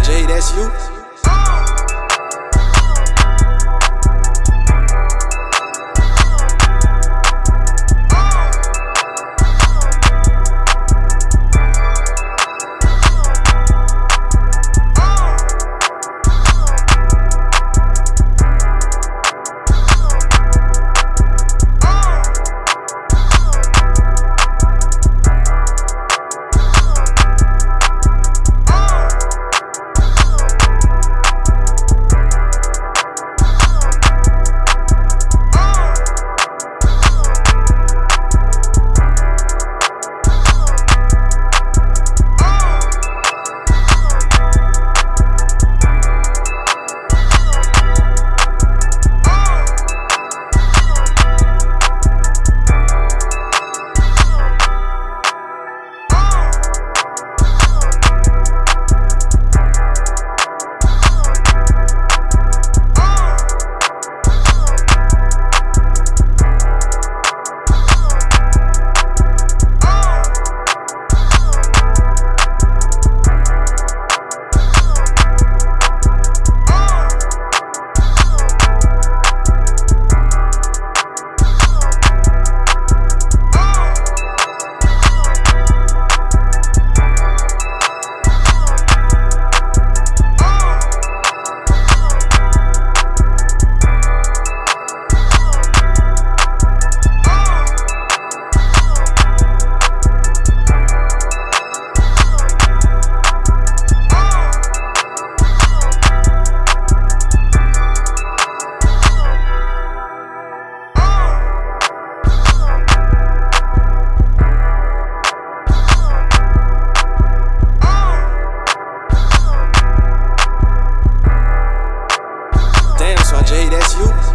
Jay, that's you. Jay, that's you.